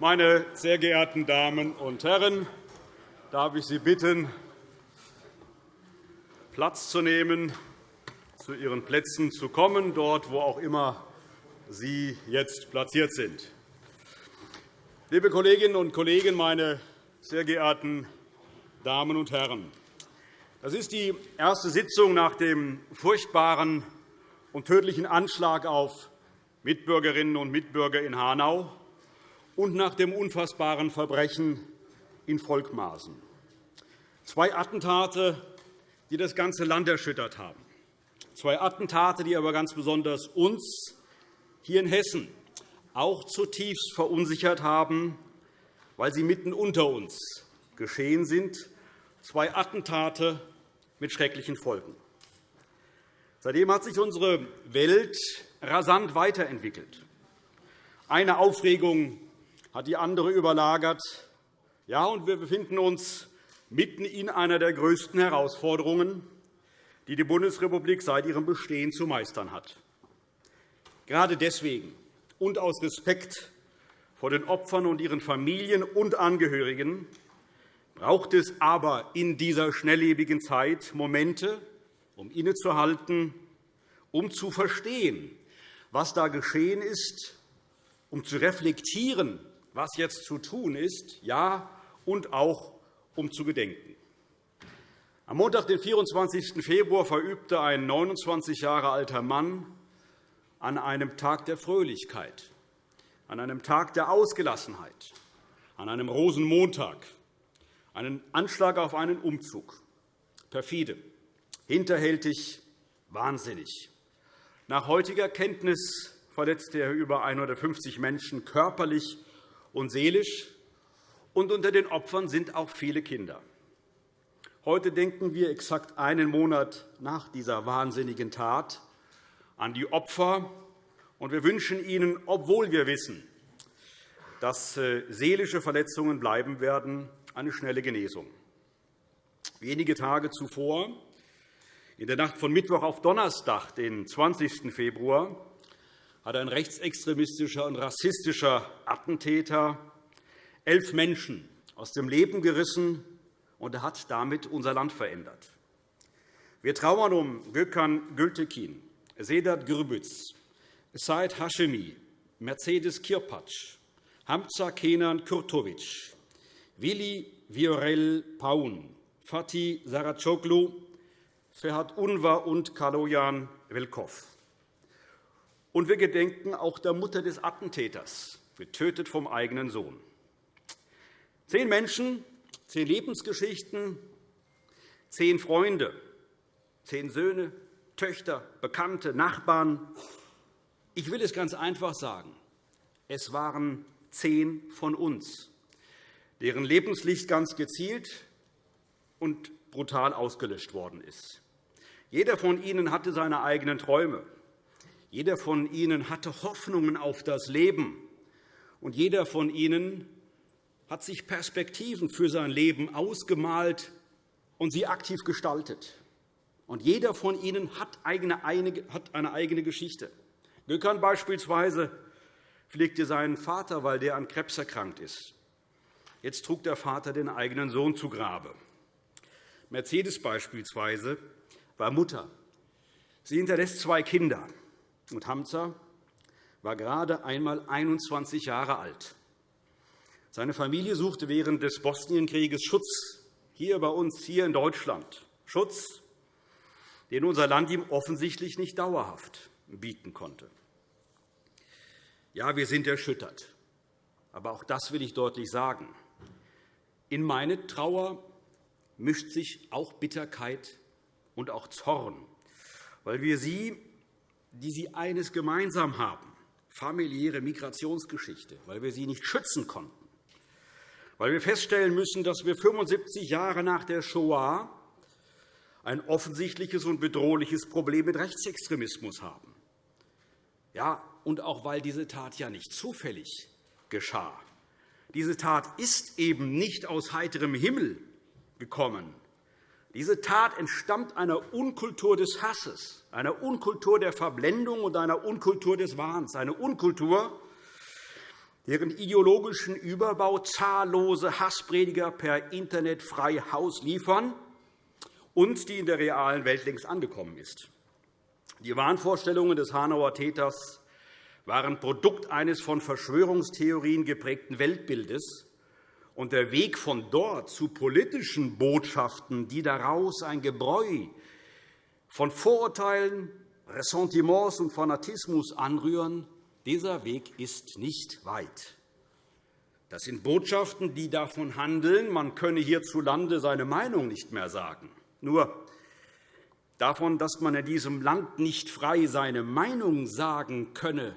Meine sehr geehrten Damen und Herren, darf ich Sie bitten, Platz zu nehmen, zu Ihren Plätzen zu kommen, dort, wo auch immer Sie jetzt platziert sind. Liebe Kolleginnen und Kollegen, meine sehr geehrten Damen und Herren! Das ist die erste Sitzung nach dem furchtbaren und tödlichen Anschlag auf Mitbürgerinnen und Mitbürger in Hanau und nach dem unfassbaren Verbrechen in Volkmarsen. Zwei Attentate, die das ganze Land erschüttert haben. Zwei Attentate, die aber ganz besonders uns hier in Hessen auch zutiefst verunsichert haben, weil sie mitten unter uns geschehen sind zwei Attentate mit schrecklichen Folgen. Seitdem hat sich unsere Welt rasant weiterentwickelt. Eine Aufregung hat die andere überlagert. Ja, und wir befinden uns mitten in einer der größten Herausforderungen, die die Bundesrepublik seit ihrem Bestehen zu meistern hat. Gerade deswegen und aus Respekt vor den Opfern und ihren Familien und Angehörigen braucht es aber in dieser schnelllebigen Zeit Momente, um innezuhalten, um zu verstehen, was da geschehen ist, um zu reflektieren, was jetzt zu tun ist, ja, und auch um zu gedenken. Am Montag, den 24. Februar, verübte ein 29 Jahre alter Mann an einem Tag der Fröhlichkeit, an einem Tag der Ausgelassenheit, an einem Rosenmontag einen Anschlag auf einen Umzug. Perfide, hinterhältig, wahnsinnig. Nach heutiger Kenntnis verletzte er über 150 Menschen körperlich und seelisch, und unter den Opfern sind auch viele Kinder. Heute denken wir exakt einen Monat nach dieser wahnsinnigen Tat an die Opfer, und wir wünschen ihnen, obwohl wir wissen, dass äh, seelische Verletzungen bleiben werden, eine schnelle Genesung. Wenige Tage zuvor, in der Nacht von Mittwoch auf Donnerstag, den 20. Februar, hat ein rechtsextremistischer und rassistischer Attentäter elf Menschen aus dem Leben gerissen und hat damit unser Land verändert. Wir trauern um Gökhan Gültekin, Sedat Gürbüz, Said Hashemi, Mercedes Kirpatsch, Hamza Kenan Kurtovic, Willi Viorel Paun, Fatih Saracoglu, Ferhat Unvar und Kaloyan Velkov. Und wir gedenken auch der Mutter des Attentäters, getötet vom eigenen Sohn. Zehn Menschen, zehn Lebensgeschichten, zehn Freunde, zehn Söhne, Töchter, Bekannte, Nachbarn. Ich will es ganz einfach sagen. Es waren zehn von uns deren Lebenslicht ganz gezielt und brutal ausgelöscht worden ist. Jeder von ihnen hatte seine eigenen Träume. Jeder von ihnen hatte Hoffnungen auf das Leben. Und jeder von ihnen hat sich Perspektiven für sein Leben ausgemalt und sie aktiv gestaltet. Und jeder von ihnen hat eine eigene Geschichte. Gökhan beispielsweise pflegte seinen Vater, weil der an Krebs erkrankt ist. Jetzt trug der Vater den eigenen Sohn zu Grabe. Mercedes beispielsweise war Mutter. Sie hinterlässt zwei Kinder. Und Hamza war gerade einmal 21 Jahre alt. Seine Familie suchte während des Bosnienkrieges Schutz hier bei uns, hier in Deutschland. Schutz, den unser Land ihm offensichtlich nicht dauerhaft bieten konnte. Ja, wir sind erschüttert. Aber auch das will ich deutlich sagen. In meine Trauer mischt sich auch Bitterkeit und auch Zorn, weil wir sie, die sie eines gemeinsam haben, familiäre Migrationsgeschichte, weil wir sie nicht schützen konnten, weil wir feststellen müssen, dass wir 75 Jahre nach der Shoah ein offensichtliches und bedrohliches Problem mit Rechtsextremismus haben. Ja, und auch weil diese Tat ja nicht zufällig geschah. Diese Tat ist eben nicht aus heiterem Himmel gekommen. Diese Tat entstammt einer Unkultur des Hasses, einer Unkultur der Verblendung und einer Unkultur des Wahns, eine Unkultur, deren ideologischen Überbau zahllose Hassprediger per Internet frei Haus liefern und die in der realen Welt längst angekommen ist. Die Wahnvorstellungen des Hanauer Täters waren Produkt eines von Verschwörungstheorien geprägten Weltbildes, und der Weg von dort zu politischen Botschaften, die daraus ein Gebräu von Vorurteilen, Ressentiments und Fanatismus anrühren, dieser Weg ist nicht weit. Das sind Botschaften, die davon handeln, man könne hierzulande seine Meinung nicht mehr sagen. Nur davon, dass man in diesem Land nicht frei seine Meinung sagen könne,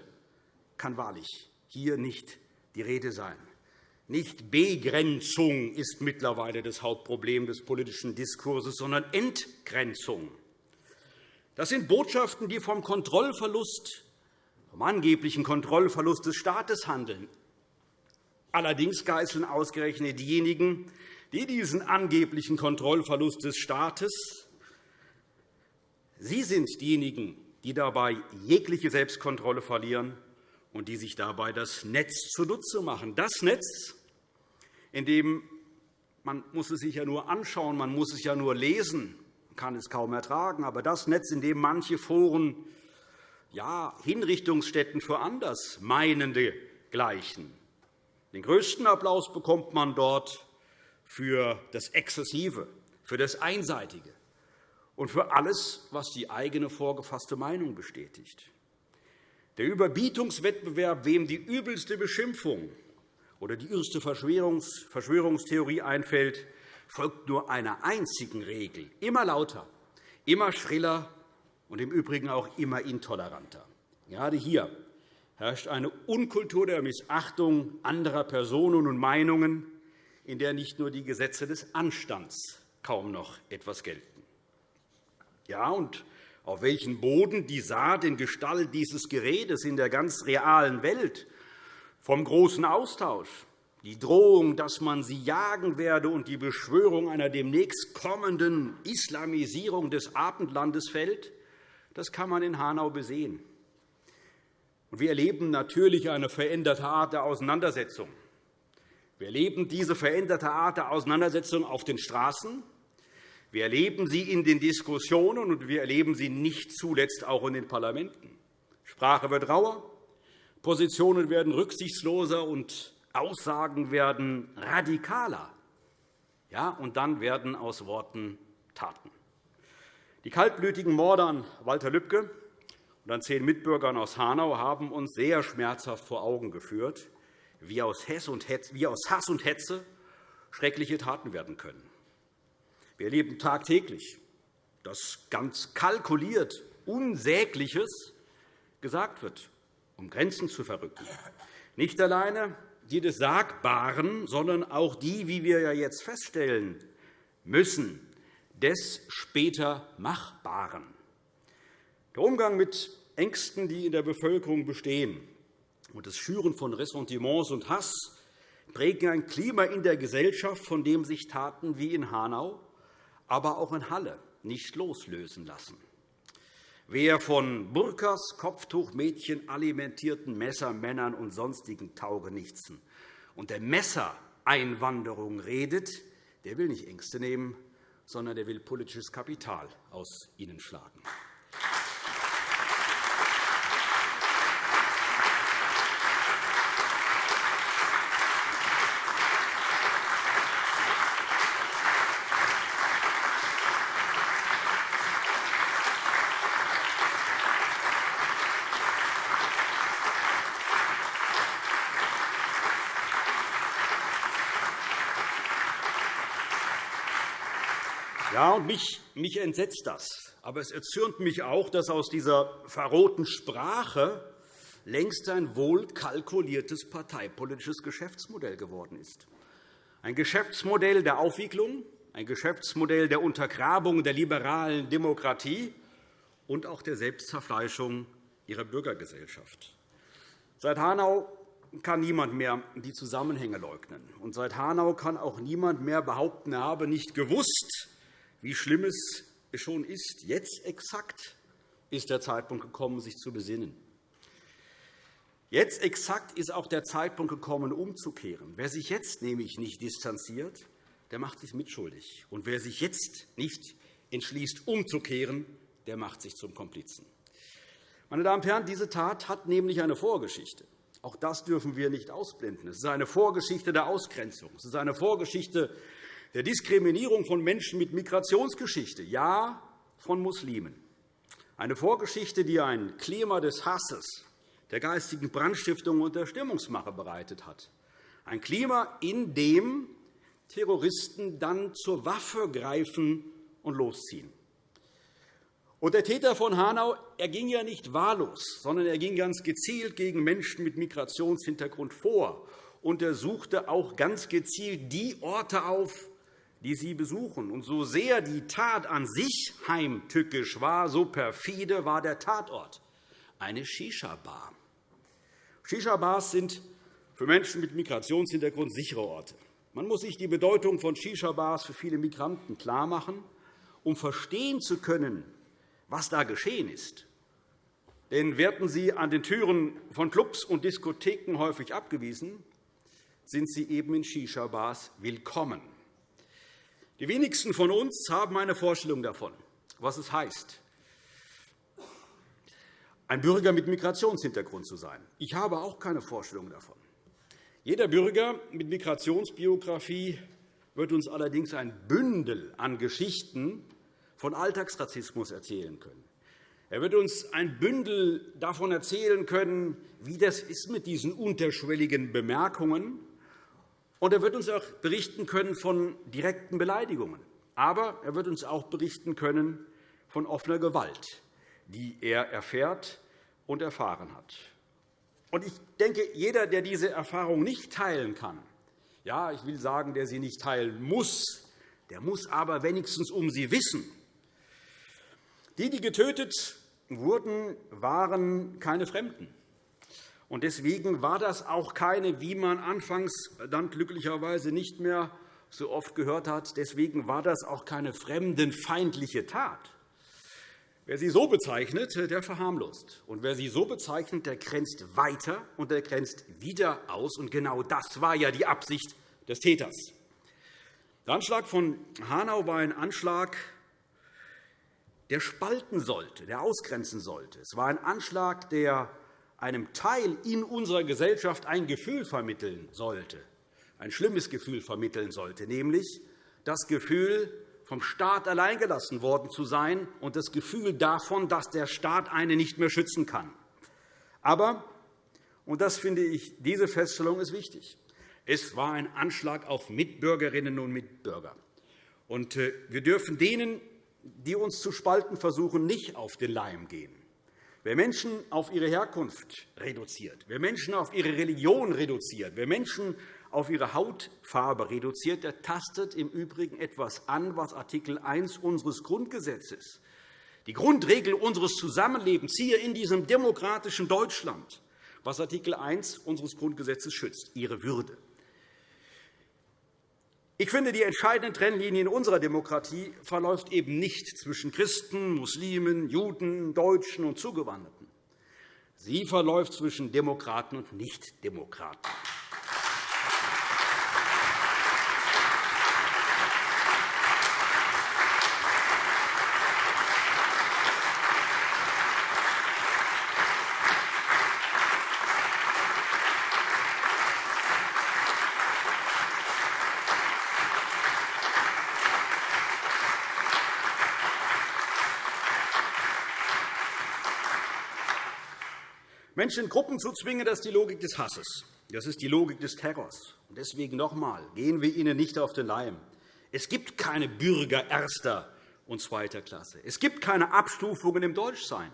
kann wahrlich hier nicht die Rede sein. Nicht Begrenzung ist mittlerweile das Hauptproblem des politischen Diskurses, sondern Entgrenzung. Das sind Botschaften, die vom Kontrollverlust, vom angeblichen Kontrollverlust des Staates handeln. Allerdings geißeln ausgerechnet diejenigen, die diesen angeblichen Kontrollverlust des Staates Sie sind diejenigen, die dabei jegliche Selbstkontrolle verlieren und die sich dabei das Netz zunutze machen. Das Netz, in dem man muss es sich ja nur anschauen, man muss es ja nur lesen, man kann es kaum ertragen, aber das Netz, in dem manche Foren ja, Hinrichtungsstätten für Andersmeinende gleichen. Den größten Applaus bekommt man dort für das Exzessive, für das Einseitige und für alles, was die eigene vorgefasste Meinung bestätigt. Der Überbietungswettbewerb, wem die übelste Beschimpfung oder die erste Verschwörungstheorie einfällt, folgt nur einer einzigen Regel, immer lauter, immer schriller und im Übrigen auch immer intoleranter. Gerade hier herrscht eine Unkultur der Missachtung anderer Personen und Meinungen, in der nicht nur die Gesetze des Anstands kaum noch etwas gelten. Ja, und auf welchen Boden die Saat in Gestalt dieses Geredes in der ganz realen Welt vom großen Austausch, die Drohung, dass man sie jagen werde und die Beschwörung einer demnächst kommenden Islamisierung des Abendlandes fällt, das kann man in Hanau besehen. Wir erleben natürlich eine veränderte Art der Auseinandersetzung. Wir erleben diese veränderte Art der Auseinandersetzung auf den Straßen. Wir erleben sie in den Diskussionen, und wir erleben sie nicht zuletzt auch in den Parlamenten. Sprache wird rauer, Positionen werden rücksichtsloser und Aussagen werden radikaler. Ja, und dann werden aus Worten Taten. Die kaltblütigen Morde an Walter Lübcke und an zehn Mitbürgern aus Hanau haben uns sehr schmerzhaft vor Augen geführt, wie aus Hass und Hetze schreckliche Taten werden können. Wir erleben tagtäglich, dass ganz kalkuliert Unsägliches gesagt wird, um Grenzen zu verrücken. Nicht alleine die des Sagbaren, sondern auch die, wie wir ja jetzt feststellen müssen, des später Machbaren. Der Umgang mit Ängsten, die in der Bevölkerung bestehen, und das Schüren von Ressentiments und Hass prägen ein Klima in der Gesellschaft, von dem sich Taten wie in Hanau, aber auch in Halle nicht loslösen lassen. Wer von Burkas, Kopftuchmädchen, alimentierten Messermännern und sonstigen Taugenichtsen und der Messereinwanderung redet, der will nicht Ängste nehmen, sondern der will politisches Kapital aus ihnen schlagen. Ja, und mich, mich entsetzt das. Aber es erzürnt mich auch, dass aus dieser verroten Sprache längst ein wohl kalkuliertes parteipolitisches Geschäftsmodell geworden ist. Ein Geschäftsmodell der Aufwiegelung, ein Geschäftsmodell der Untergrabung der liberalen Demokratie und auch der Selbstzerfleischung ihrer Bürgergesellschaft. Seit Hanau kann niemand mehr die Zusammenhänge leugnen. Und seit Hanau kann auch niemand mehr behaupten, er habe nicht gewusst, wie schlimm es schon ist. Jetzt exakt ist der Zeitpunkt gekommen, sich zu besinnen. Jetzt exakt ist auch der Zeitpunkt gekommen, umzukehren. Wer sich jetzt nämlich nicht distanziert, der macht sich mitschuldig. Und wer sich jetzt nicht entschließt, umzukehren, der macht sich zum Komplizen. Meine Damen und Herren, diese Tat hat nämlich eine Vorgeschichte. Auch das dürfen wir nicht ausblenden. Es ist eine Vorgeschichte der Ausgrenzung. Es ist eine Vorgeschichte der Diskriminierung von Menschen mit Migrationsgeschichte, ja, von Muslimen. Eine Vorgeschichte, die ein Klima des Hasses, der geistigen Brandstiftung und der Stimmungsmache bereitet hat. Ein Klima, in dem Terroristen dann zur Waffe greifen und losziehen. Und der Täter von Hanau er ging ja nicht wahllos, sondern er ging ganz gezielt gegen Menschen mit Migrationshintergrund vor. Und er suchte auch ganz gezielt die Orte auf, die sie besuchen. Und so sehr die Tat an sich heimtückisch war, so perfide war der Tatort, eine Shisha-Bar. Shisha-Bars sind für Menschen mit Migrationshintergrund sichere Orte. Man muss sich die Bedeutung von Shisha-Bars für viele Migranten klarmachen, um verstehen zu können, was da geschehen ist. Denn werden sie an den Türen von Clubs und Diskotheken häufig abgewiesen, sind sie eben in Shisha-Bars willkommen. Die wenigsten von uns haben eine Vorstellung davon, was es heißt, ein Bürger mit Migrationshintergrund zu sein. Ich habe auch keine Vorstellung davon. Jeder Bürger mit Migrationsbiografie wird uns allerdings ein Bündel an Geschichten von Alltagsrassismus erzählen können. Er wird uns ein Bündel davon erzählen können, wie das ist mit diesen unterschwelligen Bemerkungen. Und er wird uns auch berichten können von direkten Beleidigungen. Aber er wird uns auch berichten können von offener Gewalt, die er erfährt und erfahren hat. Und ich denke, jeder, der diese Erfahrung nicht teilen kann, ja, ich will sagen, der sie nicht teilen muss, der muss aber wenigstens um sie wissen. Die, die getötet wurden, waren keine Fremden. Und deswegen war das auch keine, wie man anfangs dann glücklicherweise nicht mehr so oft gehört hat, deswegen war das auch keine fremdenfeindliche Tat. Wer sie so bezeichnet, der verharmlost. Und wer sie so bezeichnet, der grenzt weiter und der grenzt wieder aus. Und genau das war ja die Absicht des Täters. Der Anschlag von Hanau war ein Anschlag, der spalten sollte, der ausgrenzen sollte. Es war ein Anschlag, der einem Teil in unserer Gesellschaft ein Gefühl vermitteln sollte, ein schlimmes Gefühl vermitteln sollte, nämlich das Gefühl, vom Staat alleingelassen worden zu sein und das Gefühl davon, dass der Staat einen nicht mehr schützen kann. Aber, und das finde ich, diese Feststellung ist wichtig, es war ein Anschlag auf Mitbürgerinnen und Mitbürger. Und äh, wir dürfen denen, die uns zu spalten versuchen, nicht auf den Leim gehen. Wer Menschen auf ihre Herkunft reduziert, wer Menschen auf ihre Religion reduziert, wer Menschen auf ihre Hautfarbe reduziert, der tastet im Übrigen etwas an, was Art. 1 unseres Grundgesetzes, die Grundregel unseres Zusammenlebens hier in diesem demokratischen Deutschland, was Art. 1 unseres Grundgesetzes schützt, ihre Würde. Ich finde, die entscheidende Trennlinie in unserer Demokratie verläuft eben nicht zwischen Christen, Muslimen, Juden, Deutschen und Zugewanderten. Sie verläuft zwischen Demokraten und Nichtdemokraten. Menschen in Gruppen zu zwingen, das ist die Logik des Hasses. Das ist die Logik des Terrors. Deswegen noch einmal, gehen wir ihnen nicht auf den Leim. Es gibt keine Bürger erster und zweiter Klasse. Es gibt keine Abstufungen im Deutschsein.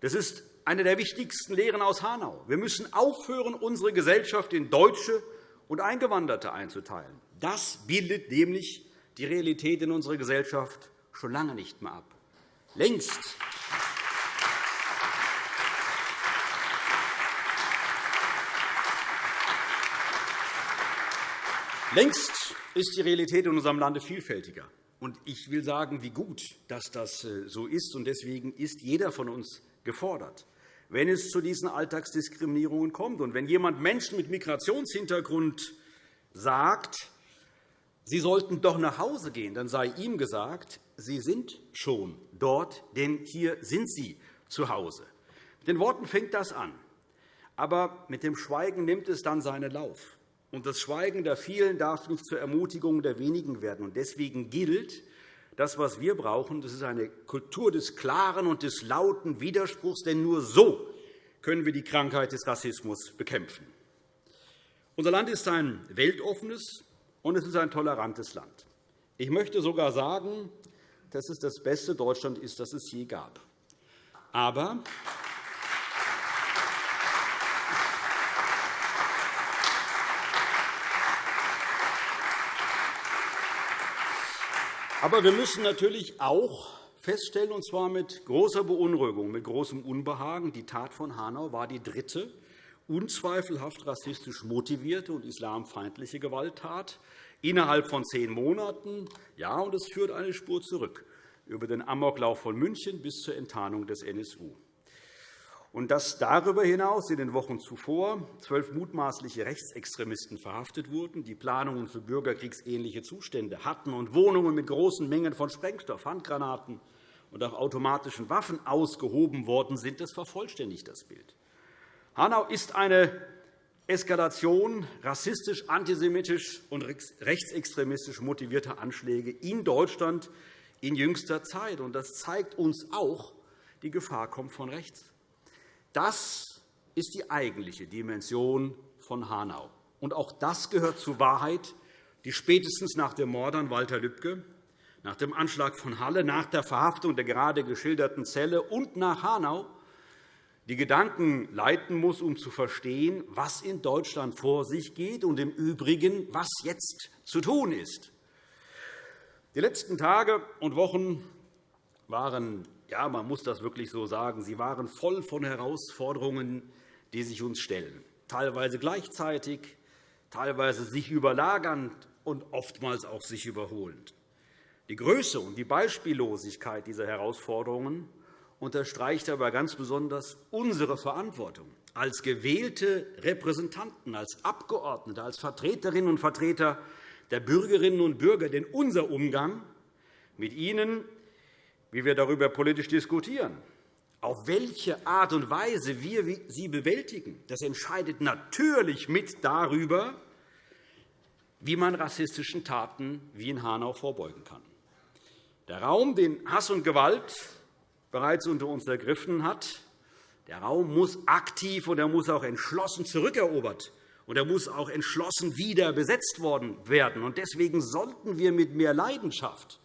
Das ist eine der wichtigsten Lehren aus Hanau. Wir müssen aufhören, unsere Gesellschaft in Deutsche und Eingewanderte einzuteilen. Das bildet nämlich die Realität in unserer Gesellschaft schon lange nicht mehr ab. Längst Längst ist die Realität in unserem Lande vielfältiger. Und ich will sagen, wie gut, dass das äh, so ist. Und deswegen ist jeder von uns gefordert, wenn es zu diesen Alltagsdiskriminierungen kommt. Und wenn jemand Menschen mit Migrationshintergrund sagt, sie sollten doch nach Hause gehen, dann sei ihm gesagt, Sie sind schon dort, denn hier sind Sie zu Hause. Mit den Worten fängt das an. Aber mit dem Schweigen nimmt es dann seinen Lauf. Und das Schweigen der vielen darf nicht zur Ermutigung der wenigen werden. Und deswegen gilt, das, was wir brauchen, das ist eine Kultur des klaren und des lauten Widerspruchs, denn nur so können wir die Krankheit des Rassismus bekämpfen. Unser Land ist ein weltoffenes und es ist ein tolerantes Land. Ich möchte sogar sagen, dass es das beste Deutschland ist, das es je gab. Aber Aber wir müssen natürlich auch feststellen, und zwar mit großer Beunruhigung, mit großem Unbehagen, die Tat von Hanau war die dritte unzweifelhaft rassistisch motivierte und islamfeindliche Gewalttat innerhalb von zehn Monaten. Ja, und es führt eine Spur zurück über den Amoklauf von München bis zur Enttarnung des NSU und dass darüber hinaus in den Wochen zuvor zwölf mutmaßliche Rechtsextremisten verhaftet wurden, die Planungen für bürgerkriegsähnliche Zustände hatten und Wohnungen mit großen Mengen von Sprengstoff, Handgranaten und auch automatischen Waffen ausgehoben worden sind, das vervollständigt das Bild. Hanau ist eine Eskalation rassistisch, antisemitisch und rechtsextremistisch motivierter Anschläge in Deutschland in jüngster Zeit. Das zeigt uns auch, die Gefahr kommt von rechts. Das ist die eigentliche Dimension von Hanau. Und auch das gehört zur Wahrheit, die spätestens nach dem Mord an Walter Lübcke, nach dem Anschlag von Halle, nach der Verhaftung der gerade geschilderten Zelle und nach Hanau die Gedanken leiten muss, um zu verstehen, was in Deutschland vor sich geht und im Übrigen, was jetzt zu tun ist. Die letzten Tage und Wochen waren ja, man muss das wirklich so sagen, sie waren voll von Herausforderungen, die sich uns stellen, teilweise gleichzeitig, teilweise sich überlagernd und oftmals auch sich überholend. Die Größe und die Beispiellosigkeit dieser Herausforderungen unterstreicht aber ganz besonders unsere Verantwortung als gewählte Repräsentanten, als Abgeordnete, als Vertreterinnen und Vertreter der Bürgerinnen und Bürger. Denn unser Umgang mit ihnen wie wir darüber politisch diskutieren, auf welche Art und Weise wir sie bewältigen, das entscheidet natürlich mit darüber, wie man rassistischen Taten wie in Hanau vorbeugen kann. Der Raum, den Hass und Gewalt bereits unter uns ergriffen hat, der Raum muss aktiv und er muss auch entschlossen zurückerobert und er muss auch entschlossen wieder besetzt worden werden. Deswegen sollten wir mit mehr Leidenschaft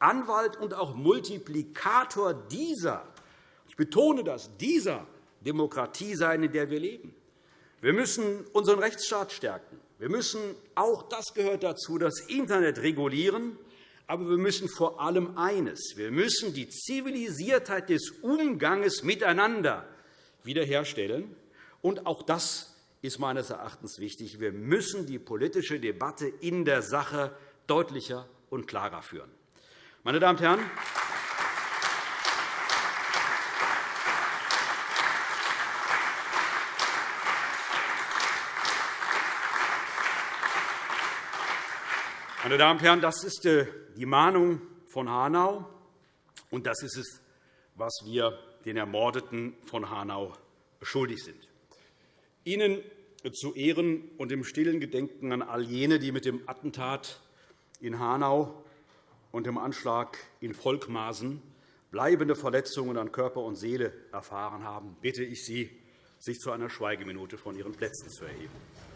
Anwalt und auch Multiplikator dieser, ich betone das, dieser Demokratie sein, in der wir leben. Wir müssen unseren Rechtsstaat stärken. Wir müssen auch das gehört dazu, das Internet regulieren. Aber wir müssen vor allem eines. Wir müssen die Zivilisiertheit des Umgangs miteinander wiederherstellen. Und auch das ist meines Erachtens wichtig. Wir müssen die politische Debatte in der Sache deutlicher und klarer führen. Meine Damen und Herren, Meine Damen und Herren, das ist äh, die Mahnung von Hanau, und das ist es, was wir den Ermordeten von Hanau schuldig sind. Ihnen zu Ehren und im stillen Gedenken an all jene, die mit dem Attentat in Hanau und dem Anschlag in Volkmaßen bleibende Verletzungen an Körper und Seele erfahren haben, bitte ich Sie, sich zu einer Schweigeminute von Ihren Plätzen zu erheben.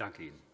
Danke Ihnen.